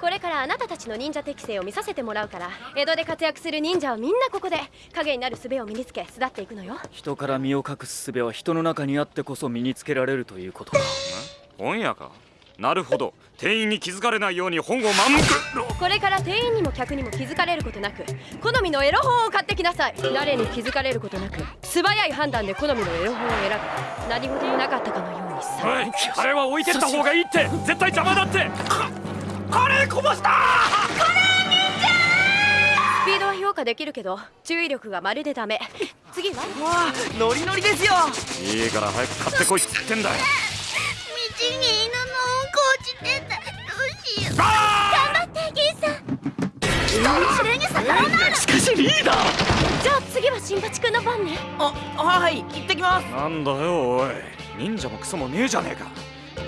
これからあなたたちの忍者適性を見させてもらうから江戸で活躍する忍者はみんなここで影になる術を身につけ巣立っていくのよ。人から身を隠す術は人の中にあってこそ身につけられるということか。本屋か。なるほど。店員に気づかれないように本をまんく。これから店員にも客にも気づかれることなく好みのエロ本を買ってきなさい。誰に気づかれることなく素早い判断で好みのエロ本を選ぶ。何事もなかったかのようにさあれは置いてった方がいいって。絶対邪魔だってカレーこぼした！スピードは評価できるけど注意力がまるでダメ。次はわあノリノリですよ！いいから早く買ってこいっつってんだよ。道に犬のうんこ落ちてたどうしよう。あ頑張ってゲイさん。それに逆らうなしかしリーダー！じゃあ次は新八くんの番ねあはい行ってきますーなんだよおい忍者もクソもねえじゃねえか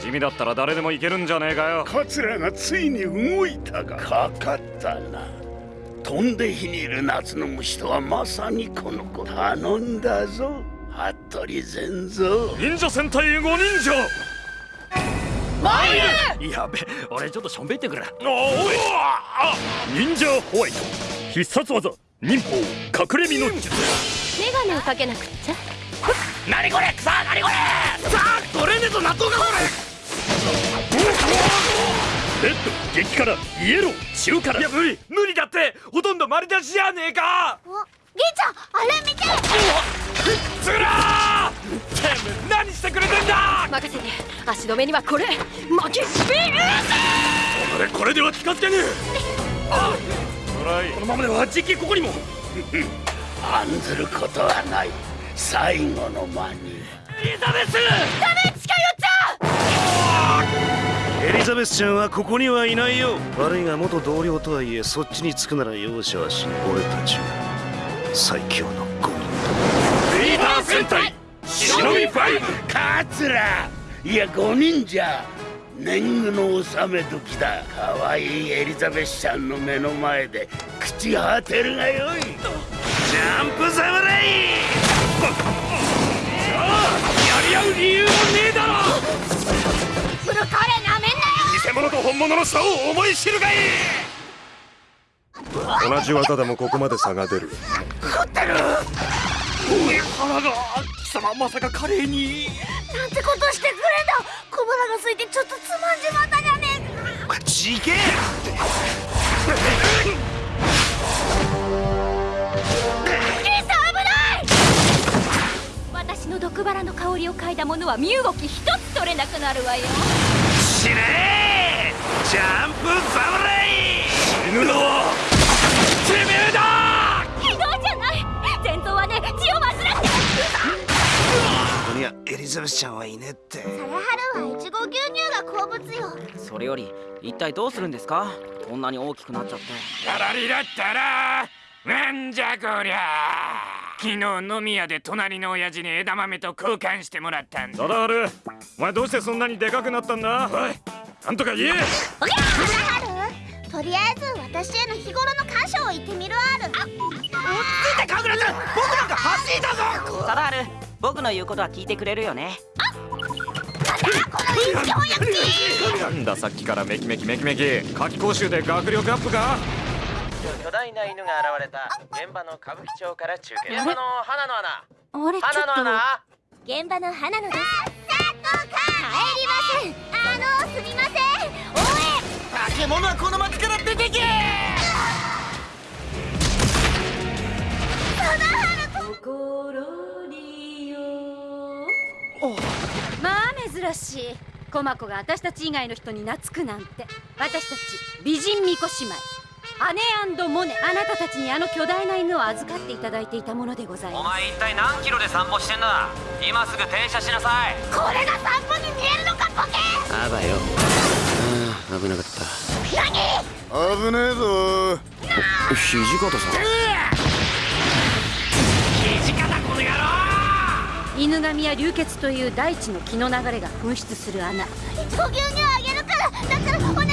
地味だったら誰でもいけるんじゃねえかよ。桂がついに動いたが。かかったな。飛んで火にいる夏の虫とはまさにこの子。頼んだぞ。服部善蔵忍者戦隊五人城やべ俺ちょっとしょんべってくるおおあ忍者ホワイト。必殺技忍法隠れ身の術。メガネをかけなくっちゃ何これ？さあ何これ？さあ取れねえぞ納豆がこれ。レッド激辛イエロー中辛。いや無理無理だって。ほとんど丸出しじゃねえか。おゲイちゃんあれ見て。つらー。てめえ何してくれてんだ。任せて。足止めにはこれ。負けスピーこれこれでは近づけねえ。あトライこのままではじきここにも。案ずることはない最後の間に。エリザベスエリザベスちゃんはここにはいないよ。悪いが元同僚とはいえそっちにつくなら容赦はしない。俺たちが最強の5人リーダー戦隊忍びファイブ桂いや5人じゃ年貢の納め時だ。可愛いエリザベスちゃんの目の前で朽ち果てるがよい。ジャンプ侍やり合う理由もねえだろ！フルカレーなめんなよ！偽物と本物の差を思い知るがい！い同じ技でもここまで差が出る。腹が貴様まさかカレーに！なんてことしてくれんだ！小腹が空いてちょっとつまんじまったじゃねえか！ちげえの毒バラの香りを嗅いだものは身動き一つ取れなくなるわよ。死ねジャンプ侍犬のはてめえだひどいじゃない。前頭はね血を患って。ここにはエリザベスちゃんはいねってサラハルはいちご牛乳が好物よ。それより一体どうするんですか？こんなに大きくなっちゃって。やらりだったらなんじゃこりゃ昨日飲み屋で隣の親父に枝豆と交換してもらったんだ。だる。お前どうしてそんなにでかくなったんだ？おいなんとか言え。サラハルとりあえず私への日頃の感謝を言ってみるある。あ見てカグラちゃん僕なんか走りだぞ。サラハル僕の言うことは聞いてくれるよね。この一本焼きなんださっきからメキメキメキメキ。夏期講習で学力アップか？巨大な犬が現れた。現場の歌舞伎町から中継。現場の花の穴。あれちょ花のっと。穴現場の花野です帰りません。あのすみません。おい。化け物はこの町から出てけ。まあ珍しい。コマコが私たち以外の人に懐くなんて。私たち美人巫女姉妹姉モネあなたたちにあの巨大な犬を預かっていただいていたものでございおます。前一体何キロで散歩してんだ？今すぐ停車しなさい。これが散歩に見えるのかボケ！あばよ。ああ危なかった。危ねえぞ。土方さん犬神や流血という大地の気の流れが噴出する穴。いちご牛乳あげるからだからお願いだから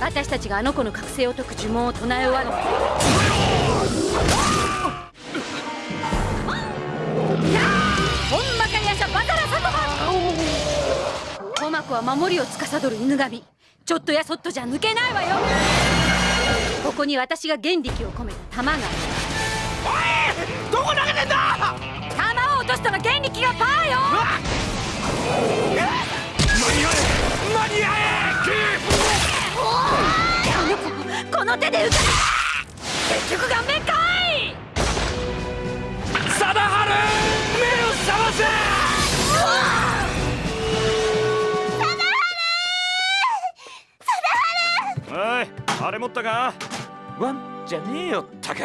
私たちがあの子の覚醒を解く呪文を唱え終わるほんまかやしゃバタラサトバ子は守りを司る犬神。ちょっとやそっとじゃ抜けないわよ。ここに私が原力を込めた弾が。あるどこ投げてんだ！弾を落としたら原力がパーよ。間に合え！間に合あの手で撃たれ結局顔面かいえ貞治目を覚ませおいあれ持ったか？ワンじゃねえよったか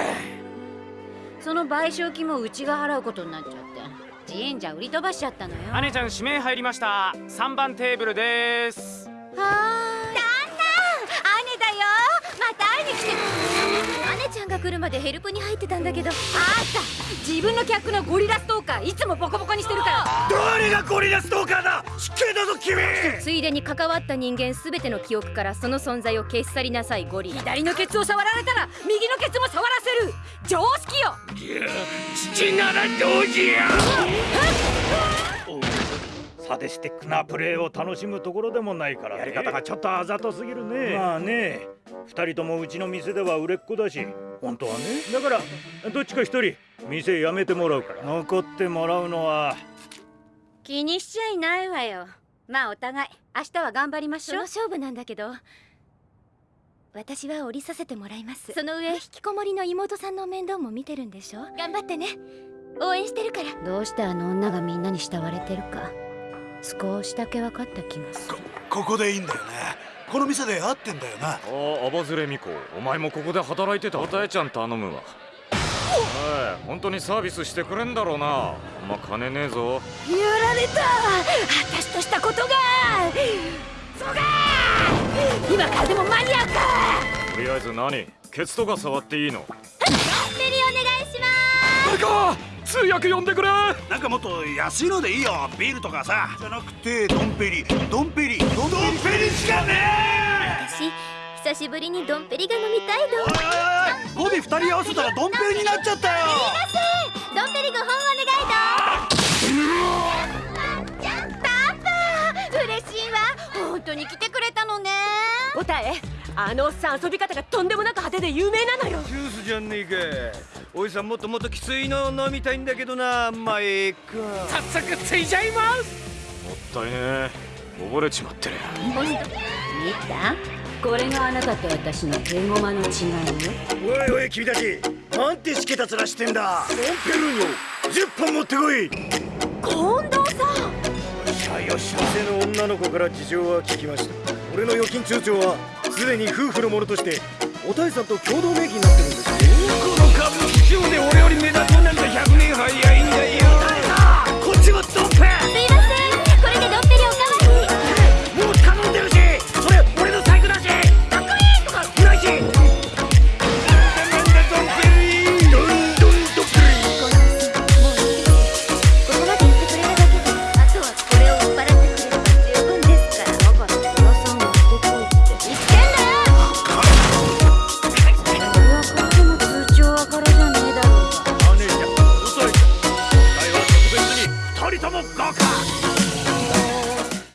その賠償金もうちが払うことになっちゃって。売り飛ばしちゃったのよ姉ちゃん指名入りました。3番テーブルです。はーい。旦那姉だよまた会いに来て姉ちゃんが来るまでヘルプに入ってたんだけど。あんた自分の客のゴリラストーカーいつもボコボコにしてるから。誰がゴリラストーカーだ？失敬だぞ君！ついでに関わった人間すべての記憶からその存在を消し去りなさいゴリラ。左のケツを触られたら右のケツも触らせる。常識よ。父ならどうじゃサディスティックなプレーを楽しむところでもないから、ね、やり方がちょっとあざとすぎるね。まあね二人ともうちの店では売れっ子だし本当はね。だからどっちか一人店辞めてもらうから。残ってもらうのは。気にしちゃいないわよ。まあお互い明日は頑張りましそのょう勝負なんだけど私は降りさせてもらいます。その上引きこもりの妹さんの面倒も見てるんでしょ？頑張ってね。応援してるから。どうしてあの女がみんなに慕われてるか。少しだけ分かった気がする。ここでいいんだよねこの店で会ってんだよな。おおアバズレミコお前もここで働いてた？おたえちゃん頼むわ。おい本当にサービスしてくれんだろうな。あんま金ねえぞ。やられた。私としたことが。そうか。今からでも間に合うかとりあえず何？ケツとか触っていいの？ベリーお願いします通訳呼んでくれ。なんかもっと安いのでいいよ。ビールとかさ。じゃなくてドンペリ。ドンペリ。ドンペリしかね私久しぶりにドンペリが飲みたいの。おいおいおい。語尾二人合わせたらドンペリになっちゃったよ。ドンペリ5本お願いだ。パパ嬉しいわ。本当に来てくれたのねおたえ。あのおっさん遊び方がとんでもなく派手で有名なのよ。ジュースじゃねえか。おじさんもっともっときついの飲みたいんだけどなまあええか。早速ついちゃいます。もったいねえ。溺れちまってる。見た？これがあなたと私の手駒の違いよ。おいおい君たちなんてしけた面してんだ。ドンペルーニョ10本持ってこい。近藤さん。しゃよし店の女の子から事情は聞きました俺の預金通帳はすでに夫婦のものとしておたいさんと共同名義になってるんですこの株式市場で俺より目立つなんて100年早いんだよ。